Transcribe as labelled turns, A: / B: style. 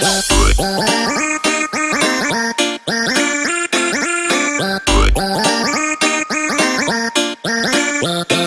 A: Bye.